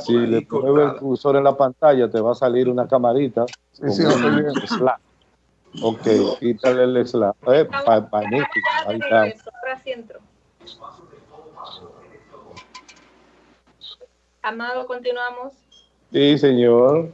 si le pones el cursor en la pantalla, te va a salir una camarita. Sí, sí, slash. Ok, quítale el slash. Eh, magnífico. Ahí está. Amado, continuamos. Sí, señor.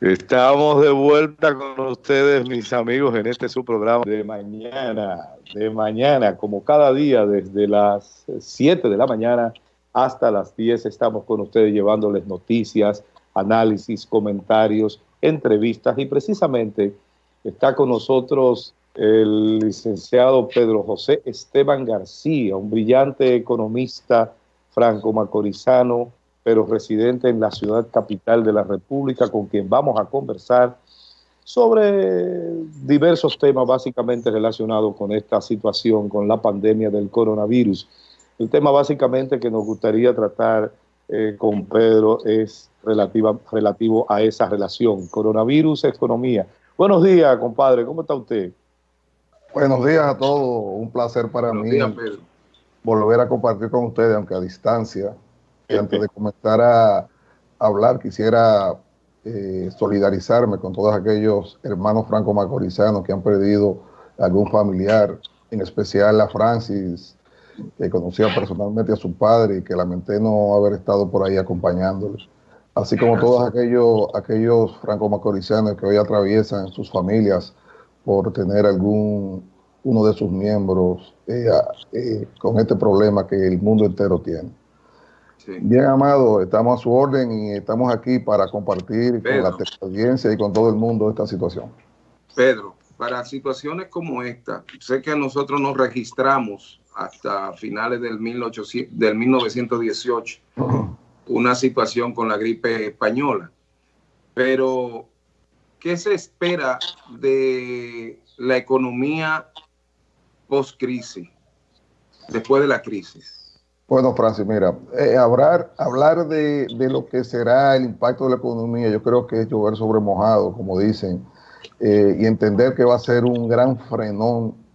Estamos de vuelta con ustedes, mis amigos, en este su programa de mañana, de mañana, como cada día, desde las 7 de la mañana hasta las 10 estamos con ustedes llevándoles noticias, análisis, comentarios, entrevistas y precisamente está con nosotros el licenciado Pedro José Esteban García, un brillante economista franco-macorizano, pero residente en la ciudad capital de la República, con quien vamos a conversar sobre diversos temas básicamente relacionados con esta situación, con la pandemia del coronavirus. El tema básicamente que nos gustaría tratar eh, con Pedro es relativa, relativo a esa relación, coronavirus, economía. Buenos días, compadre, ¿cómo está usted? Buenos días a todos, un placer para mí volver a compartir con ustedes, aunque a distancia. Y antes de comenzar a hablar, quisiera eh, solidarizarme con todos aquellos hermanos franco-macorizanos que han perdido algún familiar, en especial a Francis, que conocía personalmente a su padre y que lamenté no haber estado por ahí acompañándoles. Así como todos aquellos, aquellos franco-macorizanos que hoy atraviesan sus familias por tener algún uno de sus miembros eh, eh, con este problema que el mundo entero tiene. Bien, Amado, estamos a su orden y estamos aquí para compartir con la audiencia y con todo el mundo esta situación. Pedro, para situaciones como esta, sé que nosotros nos registramos hasta finales del, 1800, del 1918 una situación con la gripe española. Pero, ¿qué se espera de la economía post-crisis, después de la crisis? Bueno, Francis, mira, eh, hablar, hablar de, lo que será el impacto de la economía, yo creo que es llover sobre mojado, como dicen, eh, y entender que va a ser un gran frenón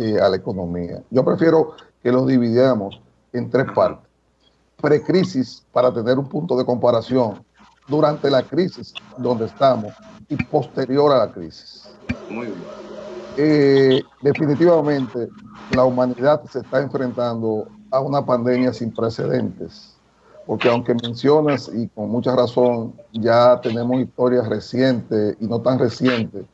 eh, a la economía. Yo prefiero que lo dividamos en tres partes. Precrisis para tener un punto de comparación durante la crisis donde estamos y posterior a la crisis. Muy bien. Eh, definitivamente la humanidad se está enfrentando a una pandemia sin precedentes, porque aunque mencionas y con mucha razón ya tenemos historias recientes y no tan recientes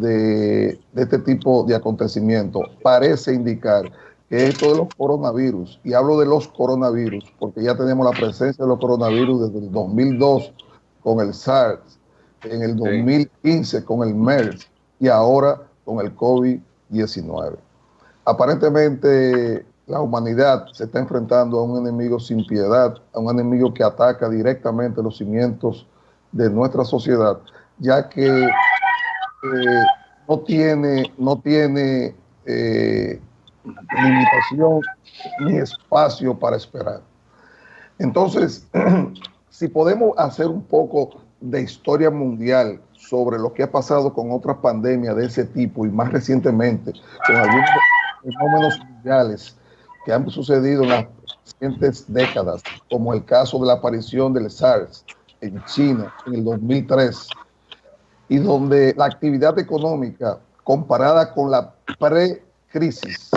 de, este tipo de acontecimientos parece indicar que esto de los coronavirus, y hablo de los coronavirus, porque ya tenemos la presencia de los coronavirus desde el 2002 con el SARS, en el 2015 con el MERS y ahora con el COVID-19. Aparentemente la humanidad se está enfrentando a un enemigo sin piedad, a un enemigo que ataca directamente los cimientos de nuestra sociedad, ya que no tiene, no tiene eh, limitación ni espacio para esperar. Entonces, si podemos hacer un poco de historia mundial sobre lo que ha pasado con otras pandemias de ese tipo y más recientemente con algunos fenómenos mundiales que han sucedido en las recientes décadas, como el caso de la aparición del SARS en China en el 2003, y donde la actividad económica comparada con la pre-crisis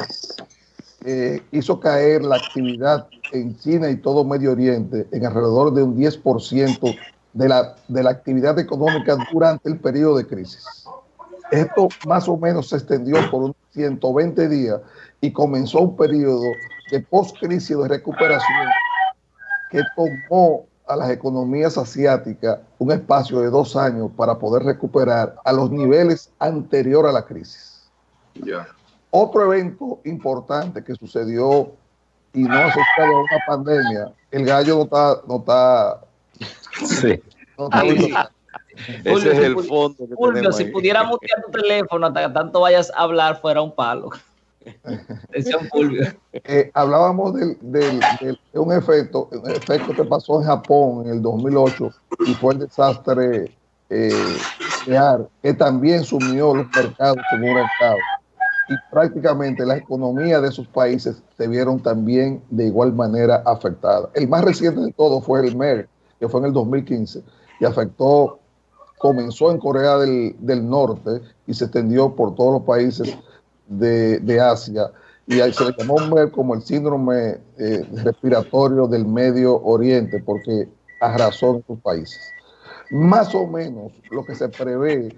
eh, hizo caer la actividad en China y todo Medio Oriente en alrededor de un 10% de la, de la actividad económica durante el periodo de crisis. Esto más o menos se extendió por unos 120 días y comenzó un periodo de post-crisis de recuperación que tomó a las economías asiáticas un espacio de dos años para poder recuperar a los niveles anteriores a la crisis. Otro evento importante que sucedió y no asociado a una pandemia, el gallo no está... No está, sí. Ese es el fondo. Que si pudiera mutear tu teléfono hasta que tanto vayas a hablar, fuera un palo. Eh, hablábamos de un efecto, un efecto que pasó en Japón en el 2008 y fue el desastre eh, que también sumió los mercados como un mercado. y prácticamente la economía de esos países se vieron también de igual manera afectadas. El más reciente de todo fue el MER, que fue en el 2015, y afectó, comenzó en Corea del, Norte y se extendió por todos los países de, Asia. Y se le llamó como el síndrome eh, respiratorio del Medio Oriente, porque arrasó en sus países. Más o menos lo que se prevé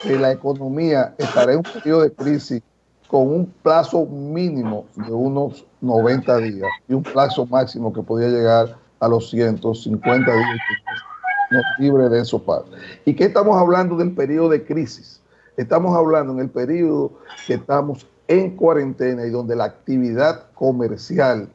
que la economía estará en un periodo de crisis con un plazo mínimo de unos 90 días y un plazo máximo que podía llegar a los 150 días no libre de esos pasos. ¿Y qué estamos hablando del periodo de crisis? Estamos hablando en el periodo que estamos en cuarentena y donde la actividad comercial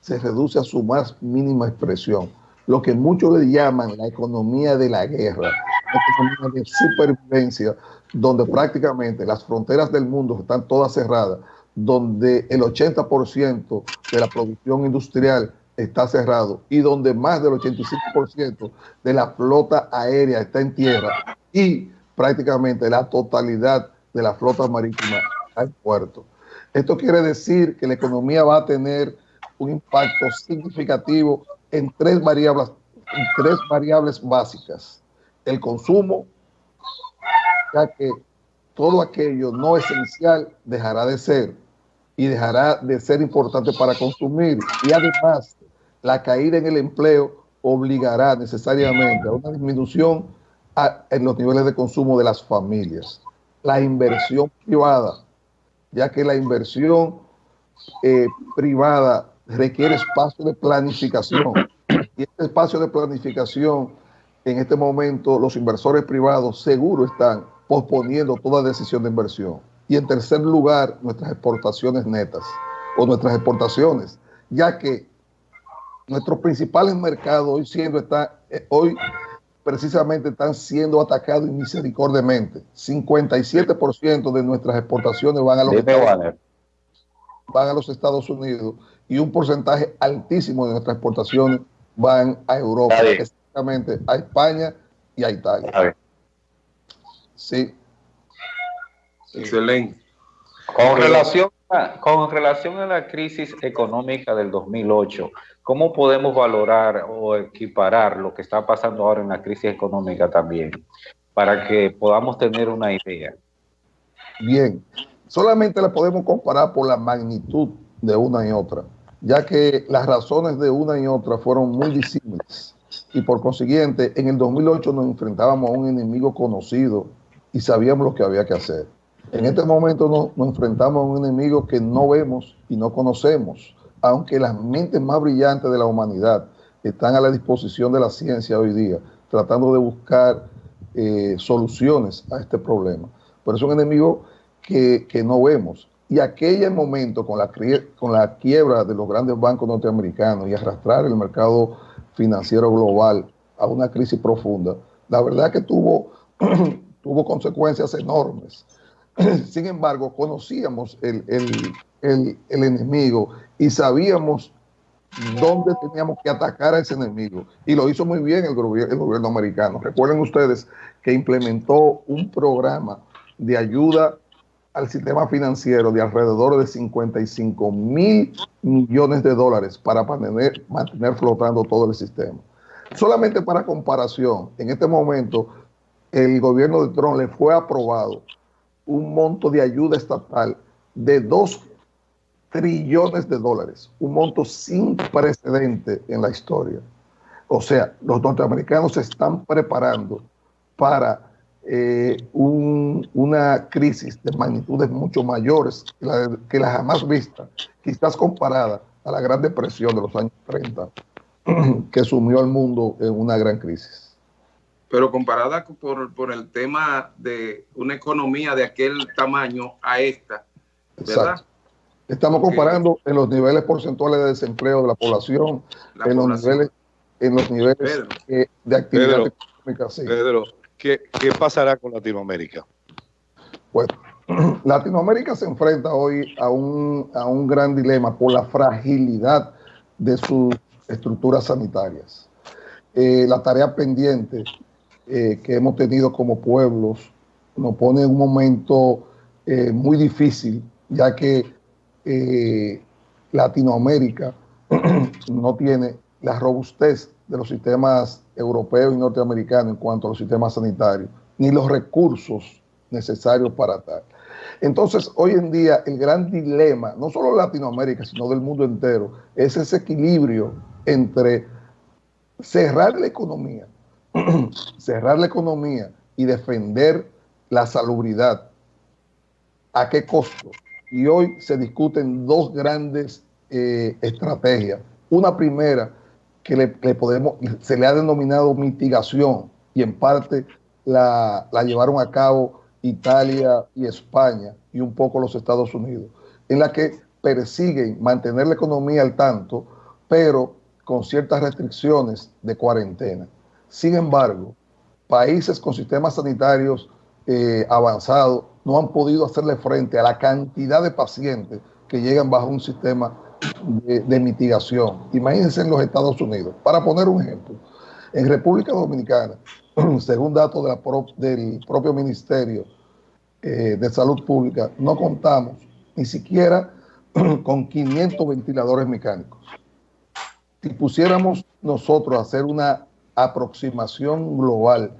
se reduce a su más mínima expresión. Lo que muchos le llaman la economía de la guerra, la economía de supervivencia, donde prácticamente las fronteras del mundo están todas cerradas, donde el 80% de la producción industrial está cerrado y donde más del 85% de la flota aérea está en tierra y prácticamente la totalidad de la flota marítima en puerto. Esto quiere decir que la economía va a tener un impacto significativo en tres variables, en tres variables básicas. El consumo, ya que todo aquello no esencial dejará de ser y dejará de ser importante para consumir. Y además, la caída en el empleo obligará necesariamente a una disminución en los niveles de consumo de las familias. La inversión privada, ya que la inversión eh, privada requiere espacio de planificación. Y este espacio de planificación, en este momento, los inversores privados seguro están posponiendo toda decisión de inversión. Y en tercer lugar, nuestras exportaciones netas o nuestras exportaciones, ya que nuestros principales mercados hoy siendo está, eh, hoy precisamente están siendo atacados misericordiamente. 57% de nuestras exportaciones van a los Estados, van a los Estados Unidos y un porcentaje altísimo de nuestras exportaciones van a Europa, específicamente a España y a Italia. Sí. Excelente. Con relación, a, con relación a la crisis económica del 2008, ¿cómo podemos valorar o equiparar lo que está pasando ahora en la crisis económica también? Para que podamos tener una idea. Bien, solamente la podemos comparar por la magnitud de una y otra, ya que las razones de una y otra fueron muy disímiles. Y por consiguiente, en el 2008 nos enfrentábamos a un enemigo conocido y sabíamos lo que había que hacer. En este momento nos, enfrentamos a un enemigo que no vemos y no conocemos, aunque las mentes más brillantes de la humanidad están a la disposición de la ciencia hoy día, tratando de buscar eh, soluciones a este problema. Pero es un enemigo que, no vemos. Y aquel momento, con la, con la quiebra de los grandes bancos norteamericanos y arrastrar el mercado financiero global a una crisis profunda, la verdad que tuvo tuvo consecuencias enormes. Sin embargo, conocíamos el, enemigo y sabíamos dónde teníamos que atacar a ese enemigo. Y lo hizo muy bien el, gobierno, el gobierno americano. Recuerden ustedes que implementó un programa de ayuda al sistema financiero de alrededor de 55 mil millones de dólares para mantener, mantener flotando todo el sistema. Solamente para comparación, en este momento el gobierno de Trump le fue aprobado un monto de ayuda estatal de 2 trillones de dólares, un monto sin precedente en la historia. O sea, los norteamericanos se están preparando para eh, una crisis de magnitudes mucho mayores que la, que la jamás vista, quizás comparada a la Gran Depresión de los años 30, que sumió al mundo en una gran crisis pero comparada por, por, el tema de una economía de aquel tamaño a esta, ¿verdad? Estamos comparando en los niveles porcentuales de desempleo de la población, en, Los niveles, en los niveles eh, de actividad económica. Pedro, ¿qué, ¿qué pasará con Latinoamérica? Pues Latinoamérica se enfrenta hoy a un, a un gran dilema por la fragilidad de sus estructuras sanitarias. Eh, la tarea pendiente eh, que hemos tenido como pueblos nos pone en un momento eh, muy difícil ya que eh, Latinoamérica no tiene la robustez de los sistemas europeos y norteamericanos en cuanto a los sistemas sanitarios, ni los recursos necesarios para tal. Entonces, hoy en día, el gran dilema, no solo de Latinoamérica, sino del mundo entero, es ese equilibrio entre cerrar la economía, cerrar la economía y defender la salubridad. ¿A qué costo? Y hoy se discuten dos grandes eh, estrategias. Una primera que le, podemos, se le ha denominado mitigación y en parte la, la llevaron a cabo Italia y España y un poco los Estados Unidos, en la que persiguen mantener la economía al tanto, pero con ciertas restricciones de cuarentena. Sin embargo, países con sistemas sanitarios eh, avanzados no han podido hacerle frente a la cantidad de pacientes que llegan bajo un sistema de, mitigación. Imagínense en los Estados Unidos. Para poner un ejemplo, en República Dominicana, según datos del propio Ministerio eh, de Salud Pública, no contamos ni siquiera con 500 ventiladores mecánicos. Si pusiéramos nosotros a hacer una aproximación global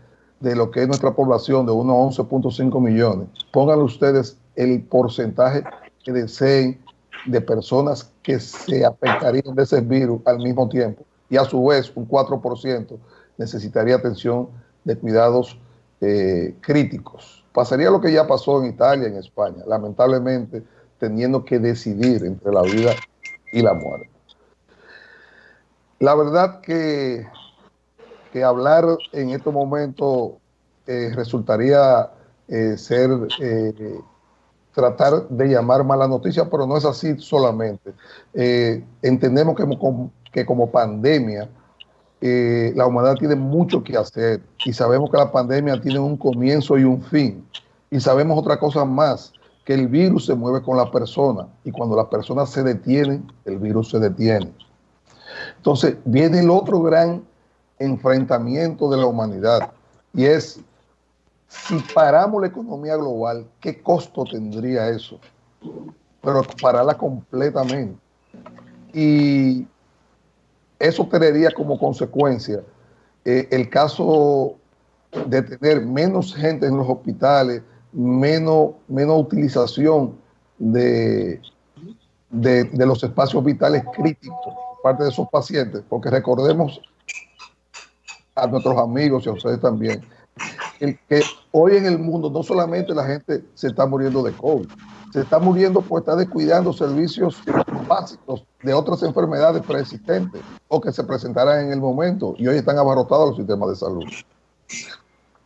de lo que es nuestra población de unos 11.5 millones, pónganle ustedes el porcentaje que deseen de personas que se afectarían de ese virus al mismo tiempo y a su vez un 4% necesitaría atención de cuidados eh, críticos. Pasaría lo que ya pasó en Italia, en España, lamentablemente teniendo que decidir entre la vida y la muerte. La verdad que, que hablar en este momento eh, resultaría eh, ser tratar de llamar mala noticia, pero no es así solamente. Eh, entendemos que como, pandemia eh, la humanidad tiene mucho que hacer y sabemos que la pandemia tiene un comienzo y un fin. Y sabemos otra cosa más, que el virus se mueve con la persona y cuando las personas se detienen, el virus se detiene. Entonces viene el otro gran enfrentamiento de la humanidad y es si paramos la economía global, ¿qué costo tendría eso? Pero pararla completamente. Y eso tendría como consecuencia eh, el caso de tener menos gente en los hospitales, menos, menos utilización de, de, de los espacios vitales críticos por parte de esos pacientes, porque recordemos a nuestros amigos y a ustedes también, el que hoy en el mundo no solamente la gente se está muriendo de COVID, se está muriendo por estar descuidando servicios básicos de otras enfermedades preexistentes o que se presentarán en el momento y hoy están abarrotados los sistemas de salud.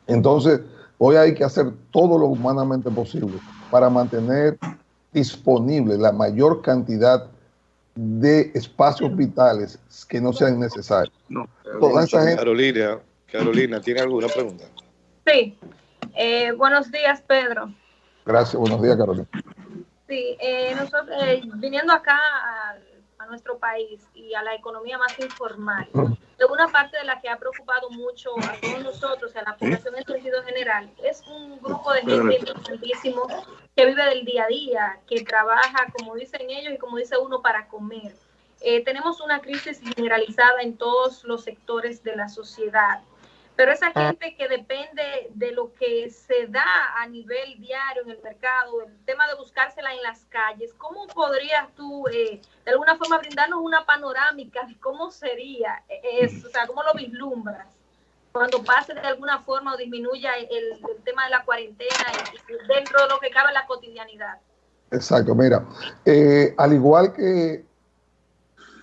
Entonces, hoy hay que hacer todo lo humanamente posible para mantener disponible la mayor cantidad de espacios vitales que no sean necesarios. No, Carolina, Carolina, ¿tiene alguna pregunta? Sí. Eh, buenos días, Pedro. Gracias, buenos días, Carolina. Sí, eh, nosotros, eh, viniendo acá nuestro país y a la economía más informal, de una parte de la que ha preocupado mucho a todos nosotros, a la población en sentido general, es un grupo de gente importantísimo que vive del día a día, que trabaja, como dicen ellos y como dice uno, para comer. tenemos una crisis generalizada en todos los sectores de la sociedad. Pero esa ah. gente que depende de lo que se da a nivel diario en el mercado, el tema de buscársela en las calles, ¿cómo podrías tú eh, de alguna forma brindarnos una panorámica de cómo sería eso? O sea, ¿cómo lo vislumbras? Cuando pase de alguna forma o disminuya el, tema de la cuarentena y, dentro de lo que cabe la cotidianidad. Exacto, mira, eh, al igual que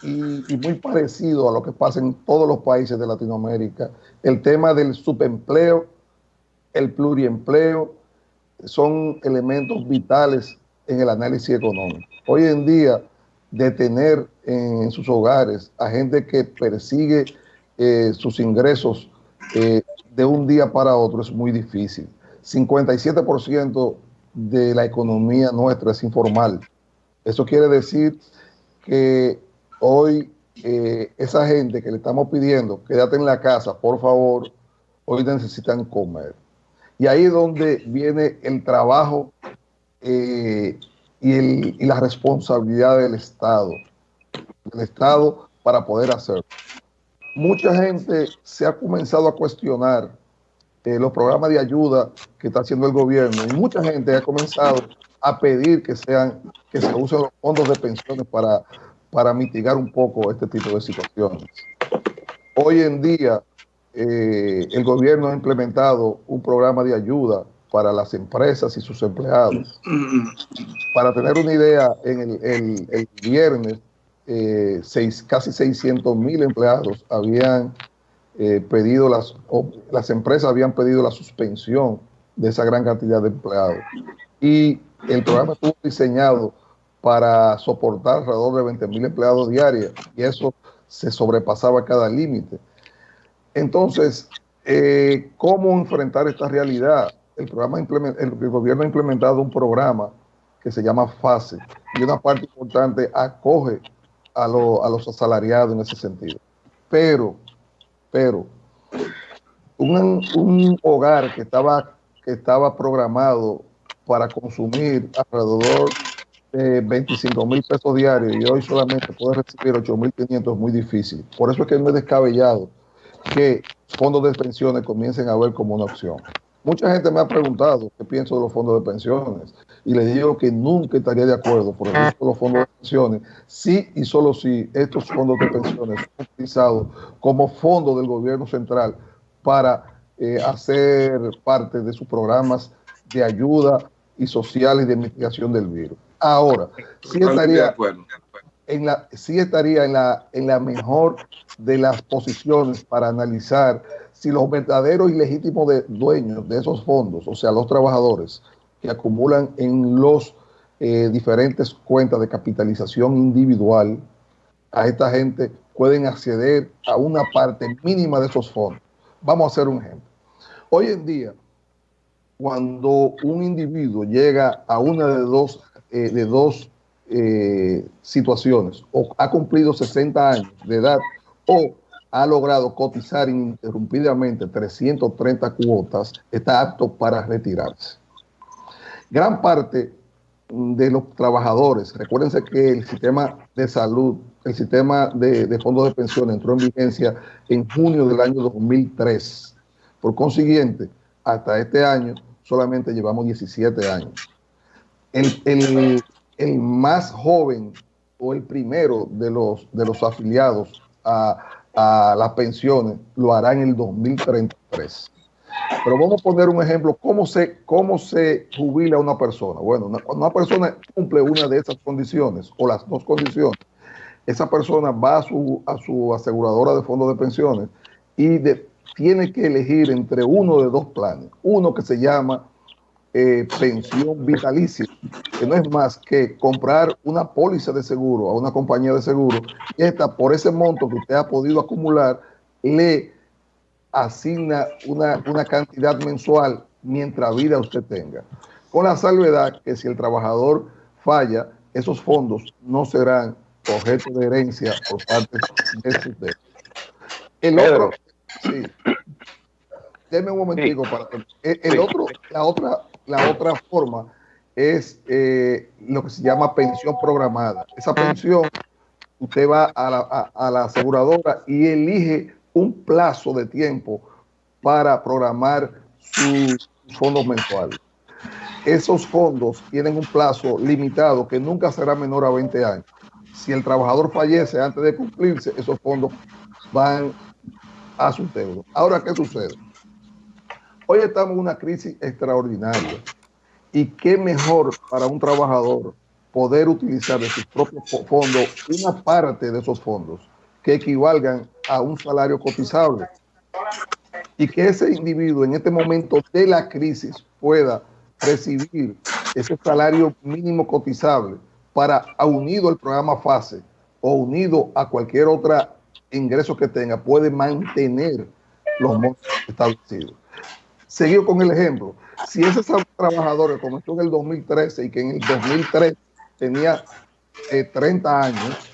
y, muy parecido a lo que pasa en todos los países de Latinoamérica. El tema del subempleo, el pluriempleo, son elementos vitales en el análisis económico. Hoy en día, detener en sus hogares a gente que persigue eh, sus ingresos eh, de un día para otro es muy difícil. 57% de la economía nuestra es informal. Eso quiere decir que hoy eh, esa gente que le estamos pidiendo, quédate en la casa, por favor, hoy necesitan comer. Y ahí es donde viene el trabajo eh, y, la responsabilidad del Estado, del Estado para poder hacerlo. Mucha gente se ha comenzado a cuestionar eh, los programas de ayuda que está haciendo el gobierno y mucha gente ha comenzado a pedir que sean que se usen los fondos de pensiones para, para mitigar un poco este tipo de situaciones. Hoy en día eh, el gobierno ha implementado un programa de ayuda para las empresas y sus empleados. Para tener una idea, en el, viernes eh, casi 600 mil empleados habían eh, pedido, las, empresas habían pedido la suspensión de esa gran cantidad de empleados. Y el programa estuvo diseñado para soportar alrededor de 20 mil empleados diarios y eso se sobrepasaba cada límite. Entonces, eh, ¿cómo enfrentar esta realidad? El, programa el, gobierno ha implementado un programa que se llama FASE y una parte importante acoge a, los asalariados en ese sentido. Pero, pero, un, un hogar que estaba, que estaba programado para consumir alrededor de 25 mil pesos diarios y hoy solamente puede recibir 8 mil 500 es muy difícil. Por eso es que no es descabellado que fondos de pensiones comiencen a ver como una opción. Mucha gente me ha preguntado qué pienso de los fondos de pensiones y les digo que nunca estaría de acuerdo por ejemplo los fondos de pensiones si y solo si estos fondos de pensiones son utilizados como fondos del gobierno central para eh, hacer parte de sus programas de ayuda y sociales de mitigación del virus. Ahora, sí estaría, en la, sí estaría en la, en la mejor de las posiciones para analizar si los verdaderos y legítimos dueños de esos fondos, o sea, los trabajadores que acumulan en los eh, diferentes cuentas de capitalización individual, a esta gente pueden acceder a una parte mínima de esos fondos. Vamos a hacer un ejemplo. Hoy en día, cuando un individuo llega a una de dos, eh, de dos eh, situaciones, o ha cumplido 60 años de edad, o ha logrado cotizar ininterrumpidamente 330 cuotas, está apto para retirarse. Gran parte de los trabajadores, recuérdense que el sistema de salud, el sistema de, de fondos de pensión entró en vigencia en junio del año 2003. Por consiguiente, hasta este año solamente llevamos 17 años. El, más joven o el primero de los, de los afiliados a, las pensiones lo hará en el 2033. Pero vamos a poner un ejemplo, ¿cómo se, cómo se jubila una persona? Bueno, cuando una persona cumple una de esas condiciones o las dos condiciones, esa persona va a su, a su aseguradora de fondos de pensiones y tiene que elegir entre uno de dos planes. Uno que se llama eh, pensión vitalicia, que no es más que comprar una póliza de seguro a una compañía de seguro y esta, por ese monto que usted ha podido acumular, le asigna una, una cantidad mensual mientras vida usted tenga. Con la salvedad que si el trabajador falla, esos fondos no serán objeto de herencia por parte de su El otro, Sí. Deme un momentico para el, otro, la otra, la otra forma es eh, lo que se llama pensión programada. Esa pensión, usted va a la, a la aseguradora y elige un plazo de tiempo para programar sus fondos mensuales. Esos fondos tienen un plazo limitado que nunca será menor a 20 años. Si el trabajador fallece antes de cumplirse, esos fondos van a su deuda. Ahora, ¿qué sucede? Hoy estamos en una crisis extraordinaria. ¿Y qué mejor para un trabajador poder utilizar de sus propios fondos una parte de esos fondos que equivalgan a un salario cotizable? Y que ese individuo en este momento de la crisis pueda recibir ese salario mínimo cotizable para, unido al programa FASE o unido a cualquier otra ingresos que tenga, puede mantener los montos establecidos. Seguido con el ejemplo, si ese trabajador que comenzó en el 2013 y que en el 2003 tenía 30 eh, años,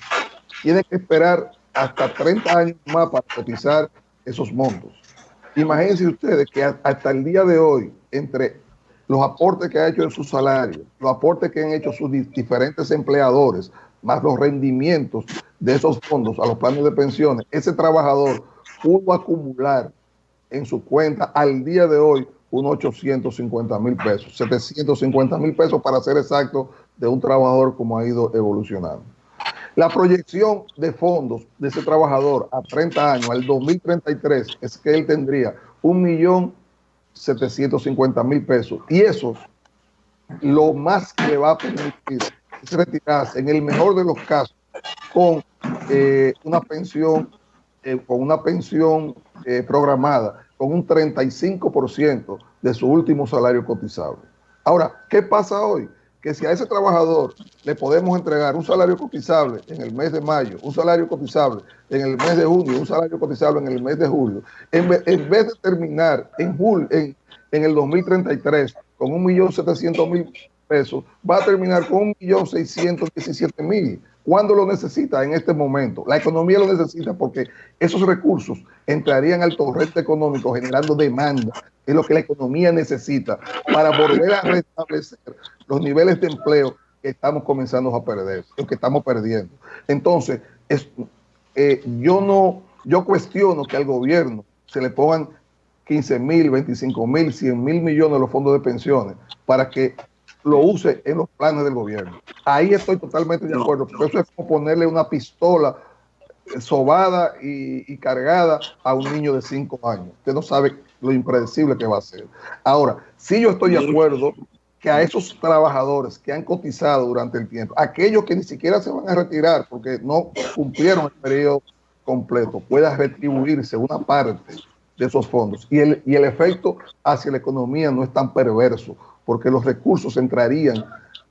tiene que esperar hasta 30 años más para cotizar esos montos. Imagínense ustedes que hasta el día de hoy, entre los aportes que ha hecho en su salario, los aportes que han hecho sus diferentes empleadores, más los rendimientos de esos fondos a los planes de pensiones, ese trabajador pudo acumular en su cuenta al día de hoy unos 850 mil pesos, 750 mil pesos para ser exacto de un trabajador como ha ido evolucionando. La proyección de fondos de ese trabajador a 30 años, al 2033, es que él tendría un millón 750 mil pesos. Y eso, lo más que le va a permitir es retirarse, en el mejor de los casos, con eh, una pensión, eh, con una pensión eh, programada, con un 35% de su último salario cotizable. Ahora, ¿qué pasa hoy? Que si a ese trabajador le podemos entregar un salario cotizable en el mes de mayo, un salario cotizable en el mes de junio, un salario cotizable en el mes de julio, en, vez de terminar en, julio, en, en el 2033 con 1.700.000 pesos, va a terminar con 1.617.000 cuando lo necesita en este momento. La economía lo necesita porque esos recursos entrarían al torrente económico generando demanda. Es lo que la economía necesita para volver a restablecer los niveles de empleo que estamos comenzando a perder, que estamos perdiendo. Entonces, eh, yo no, yo cuestiono que al gobierno se le pongan 15 mil, 25 mil, 100 mil millones de los fondos de pensiones para que lo use en los planes del gobierno. Ahí estoy totalmente de acuerdo, porque eso es como ponerle una pistola sobada y, cargada a un niño de 5 años, que no sabe lo impredecible que va a ser. Ahora, sí yo estoy de acuerdo que a esos trabajadores que han cotizado durante el tiempo, aquellos que ni siquiera se van a retirar porque no cumplieron el periodo completo, pueda retribuirse una parte de esos fondos. Y el, y el efecto hacia la economía no es tan perverso, porque los recursos entrarían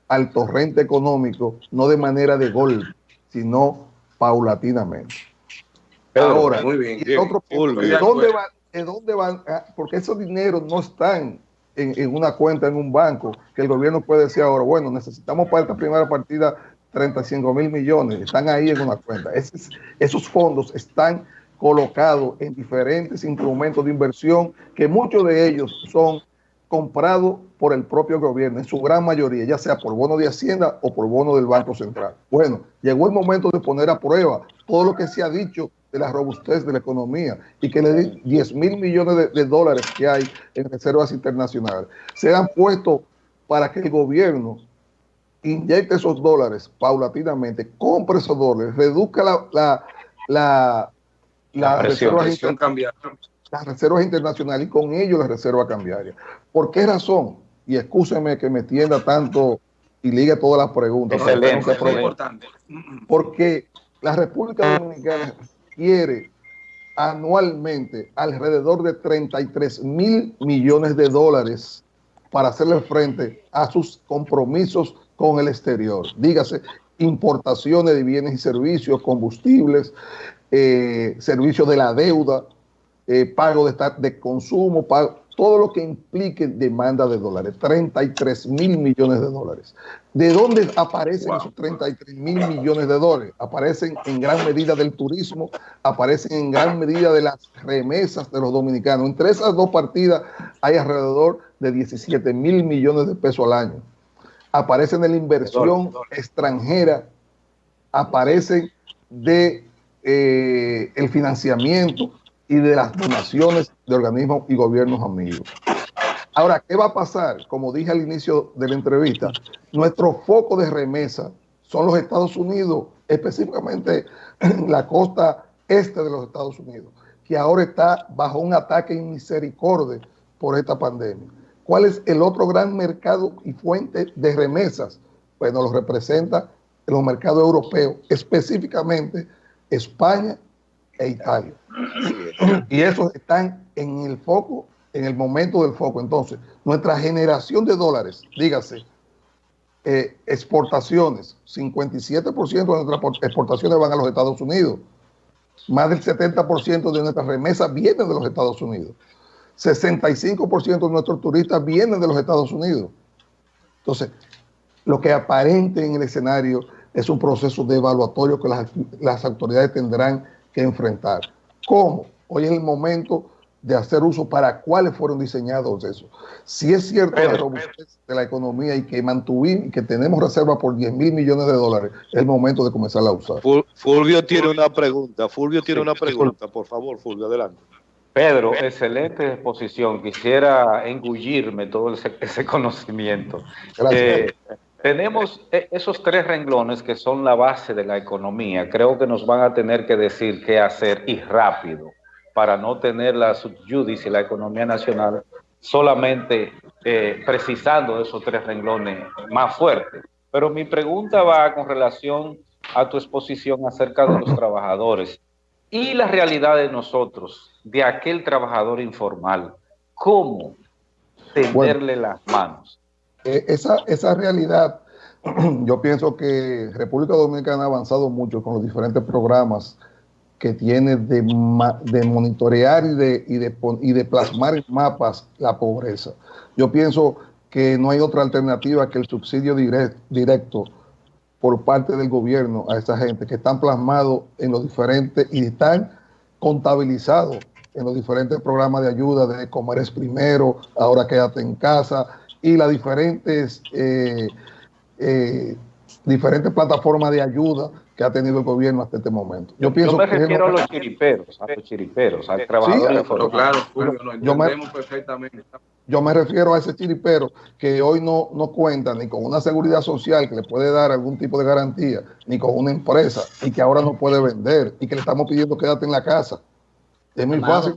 al torrente económico no de manera de golpe, sino paulatinamente. Ahora, muy bien, otro punto, ¿de dónde, van, ¿de dónde van? Ah, porque esos dineros no están en, una cuenta en un banco que el gobierno puede decir ahora, bueno, necesitamos para esta primera partida 35 mil millones, están ahí en una cuenta. esos fondos están colocados en diferentes instrumentos de inversión que muchos de ellos son comprado por el propio gobierno, en su gran mayoría, ya sea por bono de Hacienda o por bono del Banco Central. Bueno, llegó el momento de poner a prueba todo lo que se ha dicho de la robustez de la economía y que le 10 mil millones de, dólares que hay en reservas internacionales. Se han puesto para que el gobierno inyecte esos dólares paulatinamente, compre esos dólares, reduzca la, la, la, la, reservas las reservas internacionales y con ello la reserva cambiaria. ¿Por qué razón? Y escúcheme que me tienda tanto y ligue todas las preguntas. Excelente, importante. Porque la República Dominicana quiere anualmente alrededor de 33 mil millones de dólares para hacerle frente a sus compromisos con el exterior. Dígase, importaciones de bienes y servicios, combustibles, eh, servicios de la deuda, eh, pago de, de consumo, todo lo que implique demanda de dólares, 33 mil millones de dólares. ¿De dónde aparecen esos 33 mil millones de dólares? Aparecen en gran medida del turismo, aparecen en gran medida de las remesas de los dominicanos. Entre esas dos partidas hay alrededor de 17 mil millones de pesos al año. Aparecen de la inversión extranjera, aparecen de eh, el financiamiento y de las donaciones de organismos y gobiernos amigos. Ahora, ¿qué va a pasar? Como dije al inicio de la entrevista, nuestro foco de remesa son los Estados Unidos, específicamente la costa este de los Estados Unidos, que ahora está bajo un ataque misericordia por esta pandemia. ¿Cuál es el otro gran mercado y fuente de remesas? Bueno, lo representa los mercados europeos, específicamente España e Italia. Y esos están en el foco, en el momento del foco. Entonces, nuestra generación de dólares, dígase, eh, exportaciones, 57% de nuestras exportaciones van a los Estados Unidos. Más del 70% de nuestras remesas vienen de los Estados Unidos. 65% de nuestros turistas vienen de los Estados Unidos. Entonces, lo que aparente en el escenario es un proceso de evaluatorio que las, las autoridades tendrán que enfrentar. ¿Cómo? Hoy es el momento de hacer uso para cuáles fueron diseñados eso. Si es cierto la robustez de la economía y que mantuvimos y que tenemos reserva por 10 mil millones de dólares, es el momento de comenzar a usar. Fulvio tiene una pregunta, Fulvio tiene una pregunta, por favor, Fulvio, adelante. Pedro, excelente exposición. Quisiera engullirme todo ese, conocimiento. Gracias. Eh, tenemos e, esos tres renglones que son la base de la economía. Creo que nos van a tener que decir qué hacer y rápido para no tener la subjudice y la economía nacional solamente eh, precisando esos tres renglones más fuertes. Pero mi pregunta va con relación a tu exposición acerca de los trabajadores y la realidad de nosotros, de aquel trabajador informal. ¿Cómo tenderle las manos? Eh, esa, esa realidad, yo pienso que República Dominicana ha avanzado mucho con los diferentes programas que tiene de, de monitorear y de, y, de, y de plasmar en mapas la pobreza. Yo pienso que no hay otra alternativa que el subsidio directo por parte del gobierno a esa gente que están plasmados en los diferentes y están contabilizados en los diferentes programas de ayuda de Comer Primero, ahora quédate en casa y las diferentes, eh, eh, diferentes plataformas de ayuda que ha tenido el gobierno hasta este momento. Yo, pienso me refiero a los chiriperos, a los chiriperos, al trabajador sí, claro, yo me, perfectamente. Yo me refiero a ese chiripero que hoy no, no cuenta ni con una seguridad social que le puede dar algún tipo de garantía, ni con una empresa, y que ahora no puede vender, y que le estamos pidiendo quédate en la casa. Es muy fácil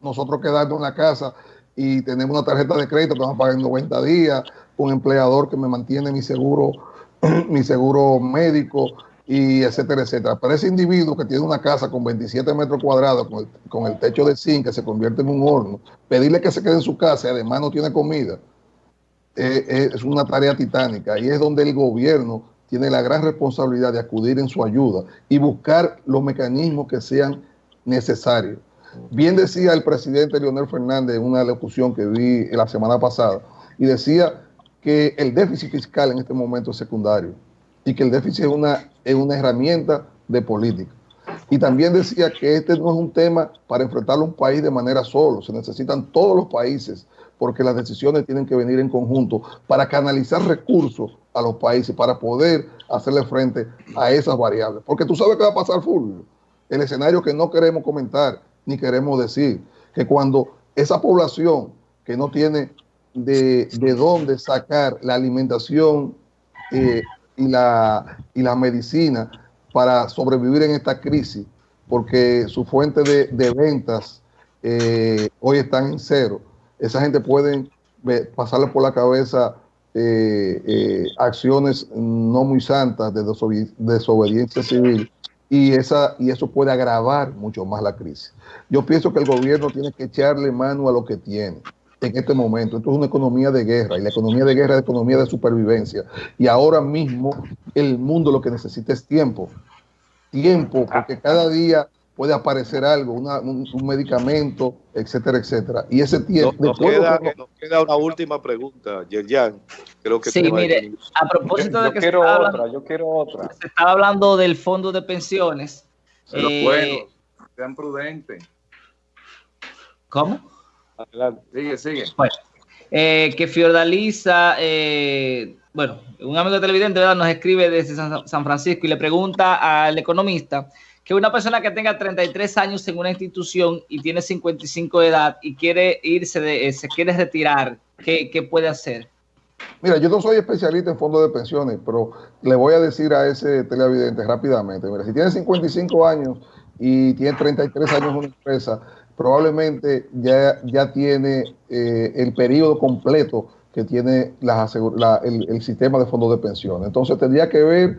nosotros, quedarnos en la casa y tenemos una tarjeta de crédito que vamos a pagar en 90 días, un empleador que me mantiene mi seguro, mi seguro médico, y etcétera, etcétera. Pero ese individuo que tiene una casa con 27 metros cuadrados, con el, techo de zinc que se convierte en un horno, pedirle que se quede en su casa y además no tiene comida, eh, eh, es una tarea titánica y es donde el gobierno tiene la gran responsabilidad de acudir en su ayuda y buscar los mecanismos que sean necesarios. Bien decía el presidente Leonel Fernández en una locución que vi la semana pasada y decía que el déficit fiscal en este momento es secundario y que el déficit es una, es una herramienta de política. Y también decía que este no es un tema para enfrentar un país de manera solo, se necesitan todos los países porque las decisiones tienen que venir en conjunto para canalizar recursos a los países, para poder hacerle frente a esas variables. Porque tú sabes qué va a pasar, Fulvio. El escenario que no queremos comentar ni queremos decir, que cuando esa población que no tiene de, de dónde sacar la alimentación eh, y la, y la medicina para sobrevivir en esta crisis, porque su fuente de, ventas eh, hoy están en cero. Esa gente puede pasarle por la cabeza eh, eh, acciones no muy santas de desobediencia civil y, esa, y eso puede agravar mucho más la crisis. Yo pienso que el gobierno tiene que echarle mano a lo que tiene en este momento. Esto es una economía de guerra y la economía de guerra es economía de supervivencia. Y ahora mismo el mundo lo que necesita es tiempo. Tiempo, porque cada día puede aparecer algo, un, medicamento, etcétera, etcétera. Y ese tiempo... Nos, queda, una última pregunta, Yerjan. Creo que sí, mire, a propósito de que quiero otra, yo quiero otra. Se estaba hablando del fondo de pensiones. Pero bueno, eh, sean prudentes. ¿Cómo? Adelante. Sigue, sigue. Bueno, eh, que Fiordaliza, eh, bueno, un amigo televidente ¿verdad? nos escribe desde San Francisco y le pregunta al economista que una persona que tenga 33 años en una institución y tiene 55 de edad y quiere irse, de, eh, se quiere retirar, ¿qué, ¿qué, puede hacer? Mira, yo no soy especialista en fondos de pensiones, pero le voy a decir a ese televidente rápidamente, mira, si tiene 55 años y tiene 33 años en una empresa, probablemente ya, ya tiene eh, el periodo completo que tiene el, sistema de fondos de pensión. Entonces tendría que ver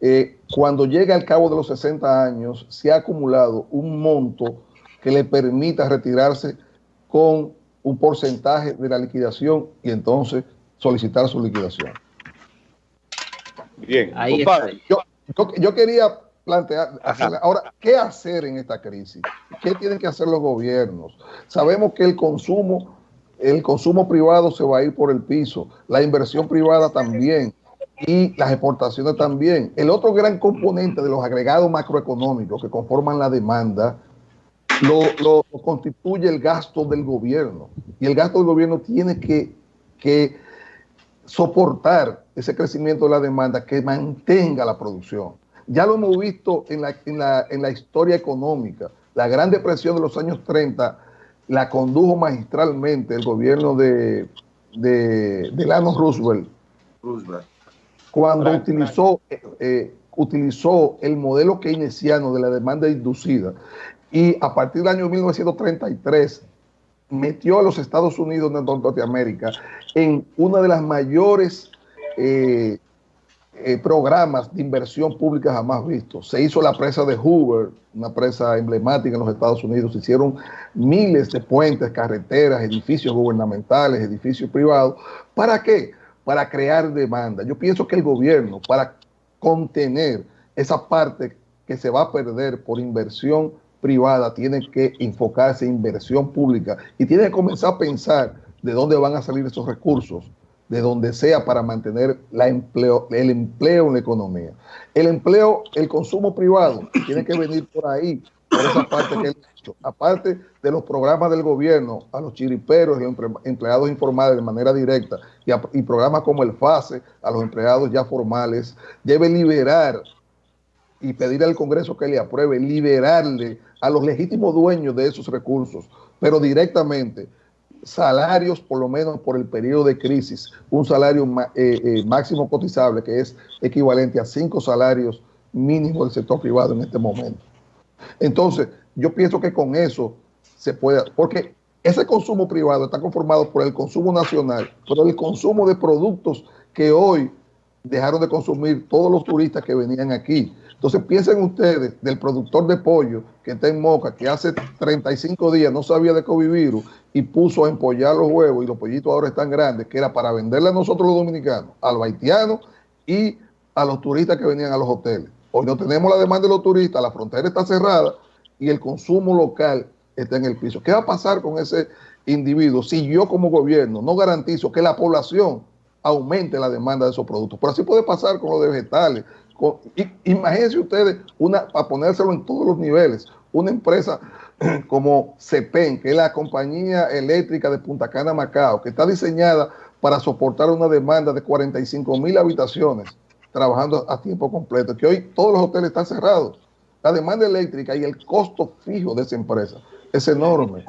eh, cuando llegue al cabo de los 60 años, si ha acumulado un monto que le permita retirarse con un porcentaje de la liquidación y entonces solicitar su liquidación. Bien, Ahí yo, yo quería plantear, ahora, ¿qué hacer en esta crisis? ¿Qué tienen que hacer los gobiernos? Sabemos que el consumo, el consumo privado se va a ir por el piso, la inversión privada también y las exportaciones también. El otro gran componente de los agregados macroeconómicos que conforman la demanda lo, constituye el gasto del gobierno. Y el gasto del gobierno tiene que, que soportar ese crecimiento de la demanda que mantenga la producción. Ya lo hemos visto en la, en la, en la historia económica. La Gran Depresión de los años 30 la condujo magistralmente el gobierno de, de Delano Roosevelt, Roosevelt. cuando utilizó, eh, utilizó el modelo keynesiano de la demanda inducida y a partir del año 1933 metió a los Estados Unidos de Norteamérica en una de las mayores eh, eh, programas de inversión pública jamás vistos. Se hizo la presa de Hoover, una presa emblemática en los Estados Unidos. Se hicieron miles de puentes, carreteras, edificios gubernamentales, edificios privados. ¿Para qué? Para crear demanda. Yo pienso que el gobierno, para contener esa parte que se va a perder por inversión privada, tiene que enfocarse en inversión pública y tiene que comenzar a pensar de dónde van a salir esos recursos de donde sea para mantener la empleo, el empleo en la economía. El empleo, el consumo privado, tiene que venir por ahí, por esa parte que él ha hecho. Aparte de los programas del gobierno a los chiriperos y los empleados informales de manera directa y, y programas como el FASE a los empleados ya formales, debe liberar y pedir al Congreso que le apruebe, liberarle a los legítimos dueños de esos recursos, pero directamente salarios, por lo menos por el periodo de crisis, un salario eh, eh, máximo cotizable que es equivalente a cinco salarios mínimos del sector privado en este momento. Entonces, yo pienso que con eso se puede, porque ese consumo privado está conformado por el consumo nacional, por el consumo de productos que hoy dejaron de consumir todos los turistas que venían aquí. Entonces piensen ustedes del productor de pollo que está en Moca, que hace 35 días no sabía de COVID virus y puso a empollar los huevos y los pollitos ahora están grandes, que era para venderle a nosotros los dominicanos, a los haitianos y a los turistas que venían a los hoteles. Hoy no tenemos la demanda de los turistas, la frontera está cerrada y el consumo local está en el piso. ¿Qué va a pasar con ese individuo si yo como gobierno no garantizo que la población aumente la demanda de esos productos? Pero así puede pasar con los vegetales, imagínense ustedes, una, para ponérselo en todos los niveles, una empresa como CEPEN, que es la compañía eléctrica de Punta Cana, Macao, que está diseñada para soportar una demanda de 45 mil habitaciones, trabajando a tiempo completo, que hoy todos los hoteles están cerrados. La demanda eléctrica y el costo fijo de esa empresa es enorme.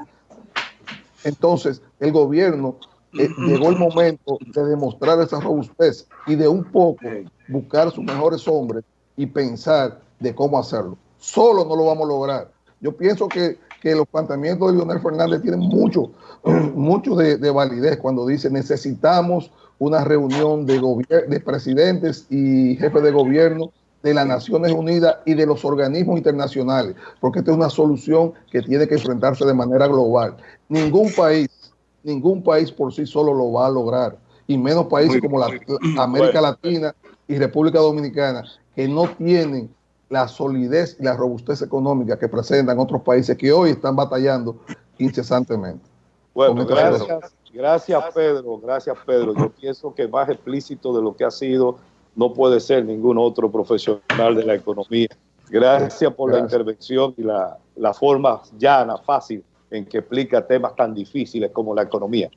Entonces, el gobierno eh, llegó el momento de demostrar esa robustez y de un poco buscar sus mejores hombres y pensar de cómo hacerlo. Solo no lo vamos a lograr. Yo pienso que, los planteamientos de Leonel Fernández tienen mucho, mucho de, validez cuando dice necesitamos una reunión de, de presidentes y jefes de gobierno de las Naciones Unidas y de los organismos internacionales, porque esta es una solución que tiene que enfrentarse de manera global. Ningún país ningún país por sí solo lo va a lograr, y menos países como la, América Latina y República Dominicana, que no tienen la solidez y la robustez económica que presentan otros países que hoy están batallando incesantemente. Bueno, gracias, gracias Pedro, gracias Pedro. Yo pienso que más explícito de lo que ha sido no puede ser ningún otro profesional de la economía. Gracias por la intervención y la, la forma llana, fácil en que explica temas tan difíciles como la economía.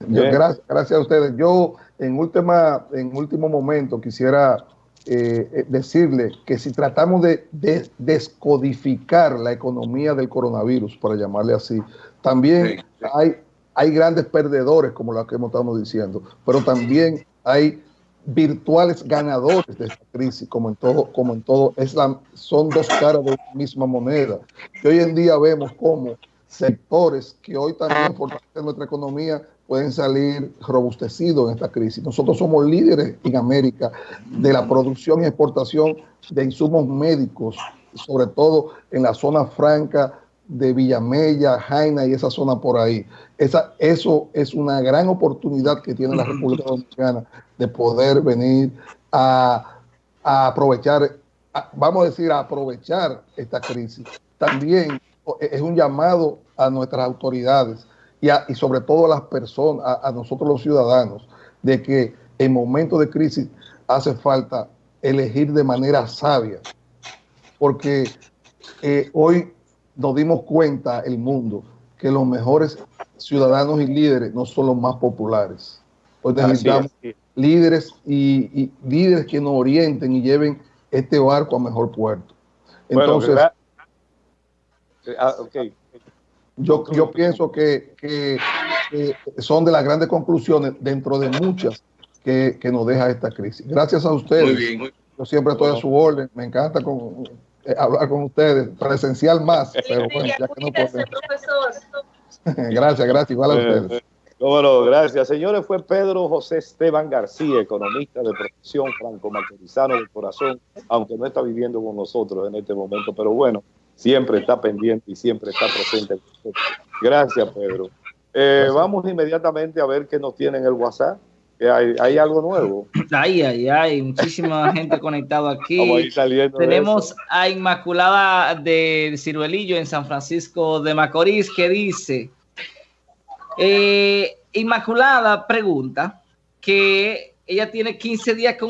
gracias, gracias, a ustedes. Yo en, última, en último momento quisiera eh, eh, decirle que si tratamos de, descodificar la economía del coronavirus, para llamarle así, también hay, hay grandes perdedores, como lo que hemos estado diciendo, pero también hay virtuales ganadores de esta crisis, como en todo, como en todo, es la, son dos caras de la misma moneda. Que hoy en día vemos cómo sectores que hoy también fortalecen nuestra economía pueden salir robustecidos en esta crisis. Nosotros somos líderes en América de la producción y exportación de insumos médicos, sobre todo en la zona franca de Villamella, Jaina y esa zona por ahí. Esa, eso es una gran oportunidad que tiene la República Dominicana de poder venir a, aprovechar, vamos a decir, a aprovechar esta crisis. También es un llamado a nuestras autoridades y, y sobre todo a las personas, a, nosotros los ciudadanos, de que en momentos de crisis hace falta elegir de manera sabia, porque eh, hoy nos dimos cuenta, el mundo, que los mejores ciudadanos y líderes no son los más populares. Pues necesitamos líderes y, líderes que nos orienten y lleven este barco a mejor puerto. Entonces, ah, yo, yo pienso que, que, son de las grandes conclusiones dentro de muchas que, que, nos deja esta crisis. Gracias a ustedes. Muy bien. Yo siempre estoy a su orden. Me encanta con, eh, hablar con ustedes, presencial más, pero bueno, ya que no gracias, gracias, igual a eh, ustedes. Bueno, gracias. Señores, fue Pedro José Esteban García, economista de profesión, franco-macorizano de corazón, aunque no está viviendo con nosotros en este momento, pero bueno, siempre está pendiente y siempre está presente. Gracias, Pedro. Eh, vamos inmediatamente a ver qué nos tiene en el WhatsApp. Hay, hay, algo nuevo. Ay, ay, hay muchísima gente conectada aquí. Tenemos a Inmaculada de Ciruelillo en San Francisco de Macorís que dice, eh, Inmaculada pregunta que ella tiene 15 días con